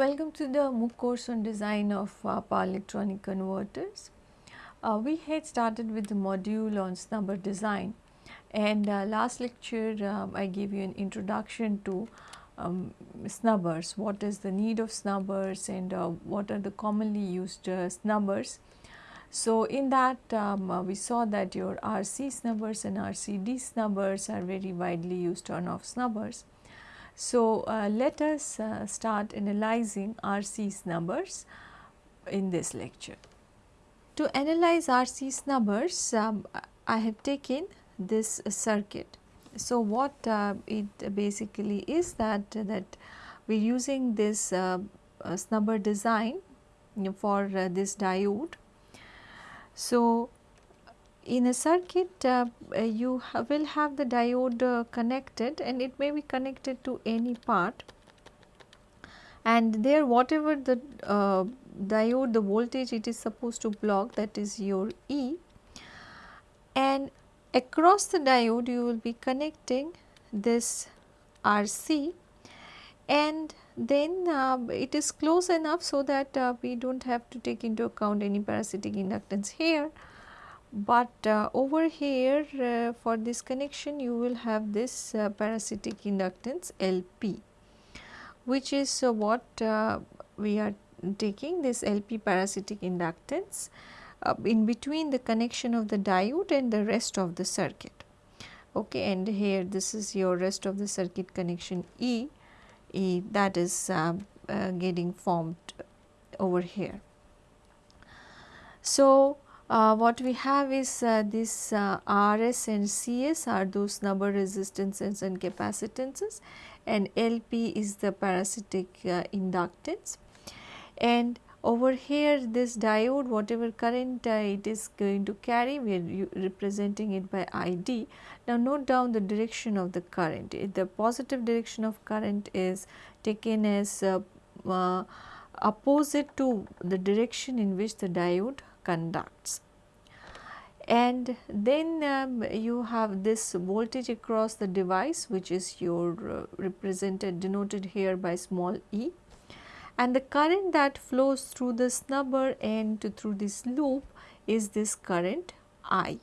Welcome to the MOOC course on design of uh, power electronic converters. Uh, we had started with the module on snubber design and uh, last lecture um, I gave you an introduction to um, snubbers, what is the need of snubbers and uh, what are the commonly used uh, snubbers. So, in that um, uh, we saw that your RC snubbers and RCD snubbers are very widely used turn off snubbers. So, uh, let us uh, start analyzing RC snubbers in this lecture. To analyze RC snubbers, um, I have taken this circuit. So, what uh, it basically is that that we are using this uh, snubber design for uh, this diode. So, in a circuit uh, uh you ha will have the diode uh, connected and it may be connected to any part. And there whatever the uh, diode the voltage it is supposed to block that is your E. And across the diode you will be connecting this RC and then uh, it is close enough so that uh, we do not have to take into account any parasitic inductance here but uh, over here uh, for this connection you will have this uh, parasitic inductance LP which is uh, what uh, we are taking this LP parasitic inductance uh, in between the connection of the diode and the rest of the circuit. Okay, and here this is your rest of the circuit connection E, e that is getting formed over here. So, uh, what we have is uh, this uh, RS and CS are the snubber resistances and capacitances and LP is the parasitic uh, inductance. And over here this diode whatever current uh, it is going to carry we are representing it by ID. Now note down the direction of the current. The positive direction of current is taken as uh, opposite to the direction in which the diode conducts. And then um, you have this voltage across the device which is your uh, represented denoted here by small e and the current that flows through the snubber and through this loop is this current I.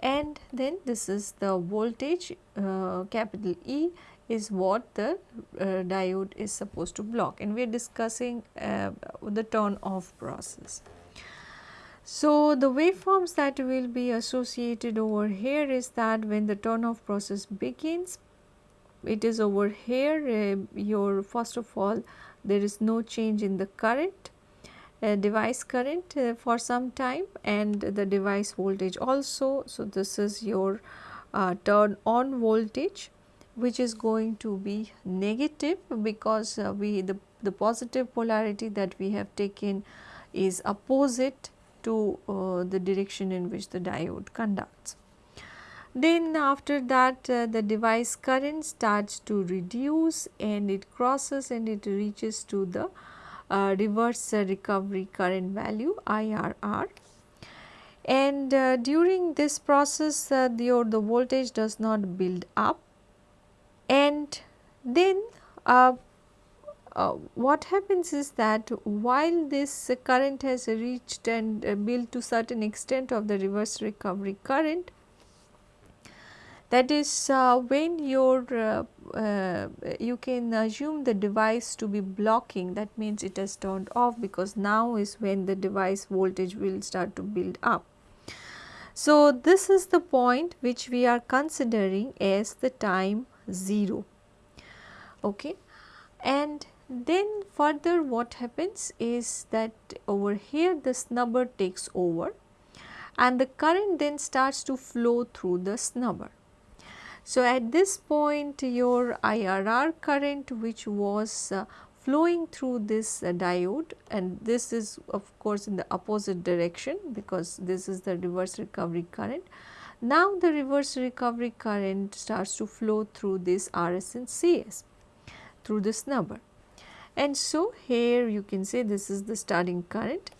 And then this is the voltage uh, capital E is what the uh, diode is supposed to block and we are discussing uh, the turn off process. So, the waveforms that will be associated over here is that when the turn off process begins, it is over here uh, your first of all there is no change in the current uh, device current uh, for some time and the device voltage also. So, this is your uh, turn on voltage which is going to be negative because uh, we the, the positive polarity that we have taken is opposite to uh, the direction in which the diode conducts. Then after that uh, the device current starts to reduce and it crosses and it reaches to the uh, reverse recovery current value IRR. And uh, during this process uh, the, the voltage does not build up and then uh, what happens is that while this current has reached and uh, built to certain extent of the reverse recovery current that is uh, when your uh, uh, you can assume the device to be blocking that means it has turned off because now is when the device voltage will start to build up. So, this is the point which we are considering as the time 0 okay and then further what happens is that over here the snubber takes over and the current then starts to flow through the snubber. So, at this point your IRR current which was uh, flowing through this uh, diode and this is of course in the opposite direction because this is the reverse recovery current. Now, the reverse recovery current starts to flow through this RS and CS through the snubber and so here you can say this is the starting current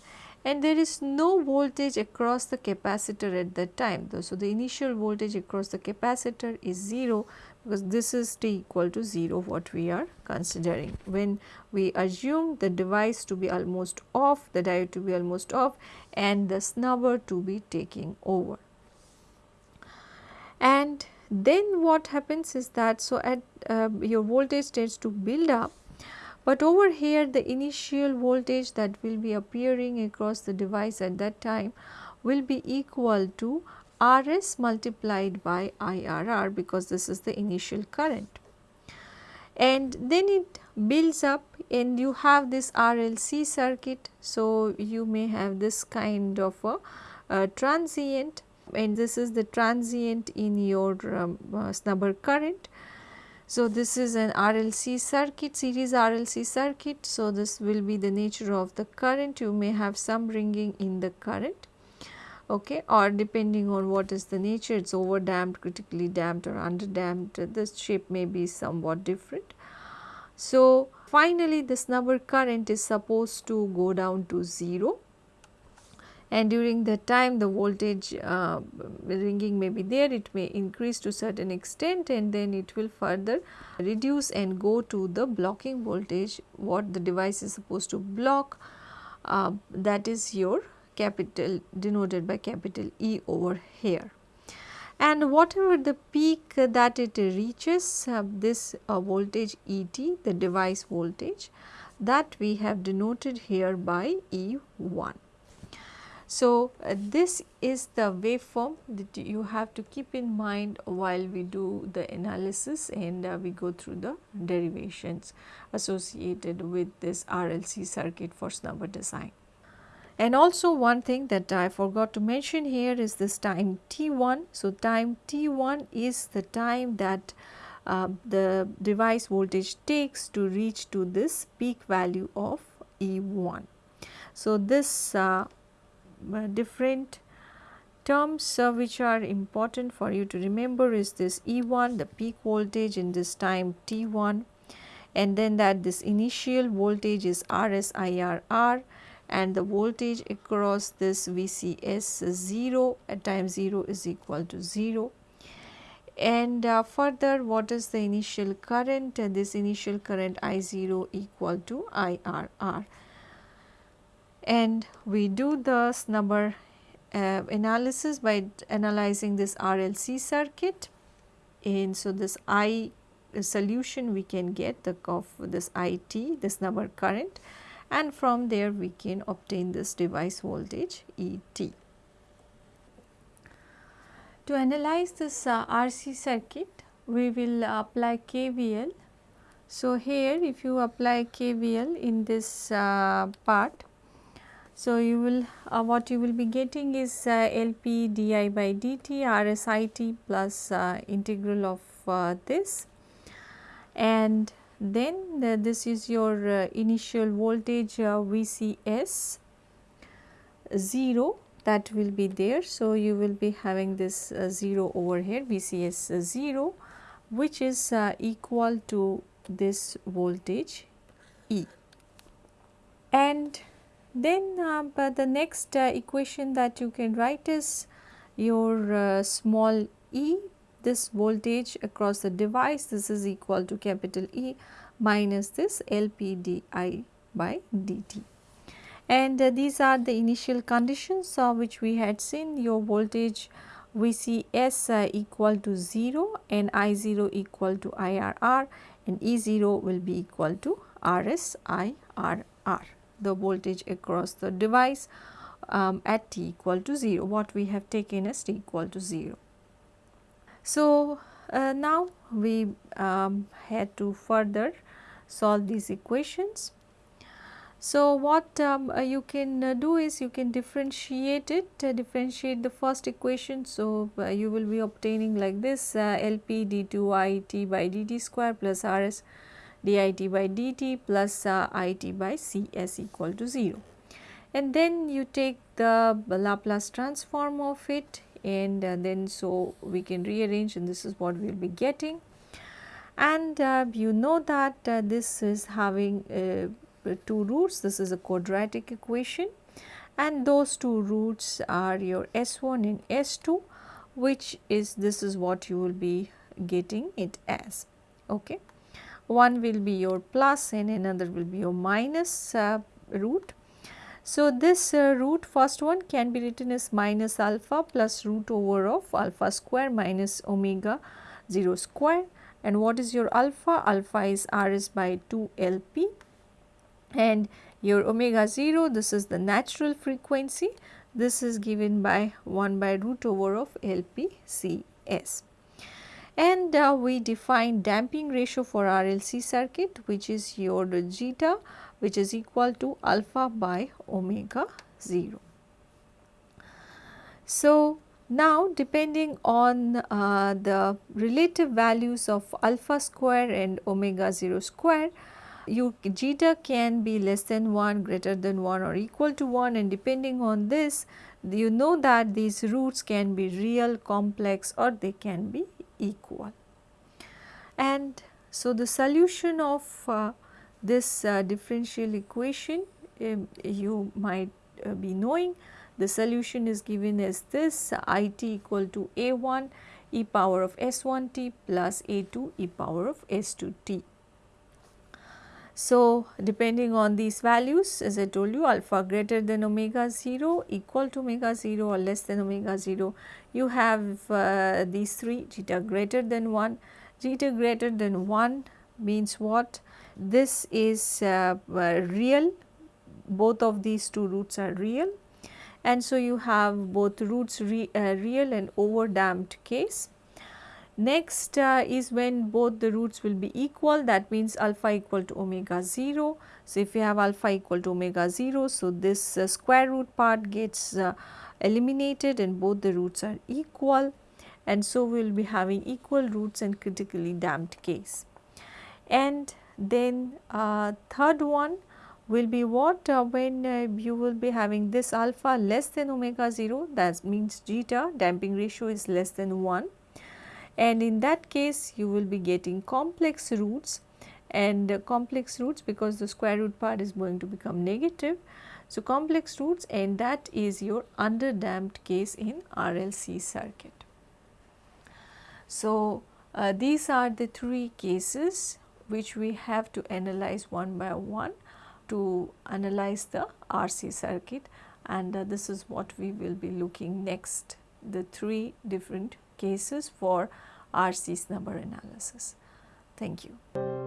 and there is no voltage across the capacitor at that time. So, the initial voltage across the capacitor is 0 because this is t equal to 0 what we are considering. When we assume the device to be almost off, the diode to be almost off and the snubber to be taking over. And then what happens is that so at uh, your voltage tends to build up but over here the initial voltage that will be appearing across the device at that time will be equal to Rs multiplied by IRR because this is the initial current. And then it builds up and you have this RLC circuit. So, you may have this kind of a, a transient and this is the transient in your um, uh, snubber current. So, this is an RLC circuit series RLC circuit. So, this will be the nature of the current you may have some ringing in the current okay or depending on what is the nature it is over damped critically damped or under damped the shape may be somewhat different. So, finally this snubber current is supposed to go down to 0 and during the time the voltage uh, ringing may be there it may increase to certain extent and then it will further reduce and go to the blocking voltage what the device is supposed to block uh, that is your capital denoted by capital E over here. And whatever the peak that it reaches uh, this uh, voltage ET the device voltage that we have denoted here by E1. So, uh, this is the waveform that you have to keep in mind while we do the analysis and uh, we go through the derivations associated with this RLC circuit for snubber design. And also one thing that I forgot to mention here is this time t1. So, time t1 is the time that uh, the device voltage takes to reach to this peak value of E1. So, this uh, different terms uh, which are important for you to remember is this E1 the peak voltage in this time T1 and then that this initial voltage is RSIRR and the voltage across this VCS 0 at time 0 is equal to 0. And uh, further what is the initial current? Uh, this initial current I0 equal to IRR. And we do the snubber uh, analysis by analyzing this RLC circuit. And so, this I solution we can get the of this IT, this snubber current and from there we can obtain this device voltage ET. To analyze this uh, RC circuit, we will apply KVL. So, here if you apply KVL in this uh, part, so you will uh, what you will be getting is uh, LP di by dt RSIT plus uh, integral of uh, this and then the, this is your uh, initial voltage uh, VCS 0 that will be there. So, you will be having this uh, 0 over here VCS 0 which is equal to this voltage E. And then uh, the next uh, equation that you can write is your small e this voltage across the device this is equal to capital E minus this LPDI by dt. And uh, these are the initial conditions of which we had seen your voltage VCS uh, equal to 0 and I0 equal to IRR and E0 will be equal to RSIRR the voltage across the device um, at t equal to 0 what we have taken as t equal to 0. So, uh, now we um, had to further solve these equations. So, what um, uh, you can uh, do is you can differentiate it, uh, differentiate the first equation. So, uh, you will be obtaining like this uh, LP d2 it by dt square plus Rs dit by dt plus it by Cs equal to 0. And then you take the Laplace transform of it and uh, then so we can rearrange and this is what we will be getting. And uh, you know that uh, this is having uh, two roots, this is a quadratic equation and those two roots are your S1 and S2 which is this is what you will be getting it as. Okay. One will be your plus and another will be your minus uh, root. So, this uh, root first one can be written as minus alpha plus root over of alpha square minus omega 0 square and what is your alpha? Alpha is Rs by 2 Lp and your omega 0 this is the natural frequency this is given by 1 by root over of LPCS. And uh, we define damping ratio for RLC circuit which is your zeta which is equal to alpha by omega 0. So, now depending on uh, the relative values of alpha square and omega 0 square, you zeta can be less than 1, greater than 1 or equal to 1 and depending on this you know that these roots can be real, complex or they can be equal. And so the solution of uh, this uh, differential equation um, you might uh, be knowing the solution is given as this i t equal to a 1 e power of s 1 t plus a 2 e power of s 2 t. So, depending on these values as I told you alpha greater than omega 0 equal to omega 0 or less than omega 0 you have uh, these three zeta greater than 1 zeta greater than 1 means what? This is uh, uh, real. Both of these two roots are real. And so you have both roots re, uh, real and over damped case Next uh, is when both the roots will be equal that means alpha equal to omega 0. So, if you have alpha equal to omega 0, so this uh, square root part gets uh, eliminated and both the roots are equal and so we will be having equal roots and critically damped case. And then uh, third one will be what uh, when uh, you will be having this alpha less than omega 0 that means zeta damping ratio is less than 1 and in that case you will be getting complex roots and uh, complex roots because the square root part is going to become negative. So, complex roots and that is your under damped case in RLC circuit. So, uh, these are the three cases which we have to analyze one by one to analyze the RC circuit and uh, this is what we will be looking next the three different cases for RC snubber analysis. Thank you.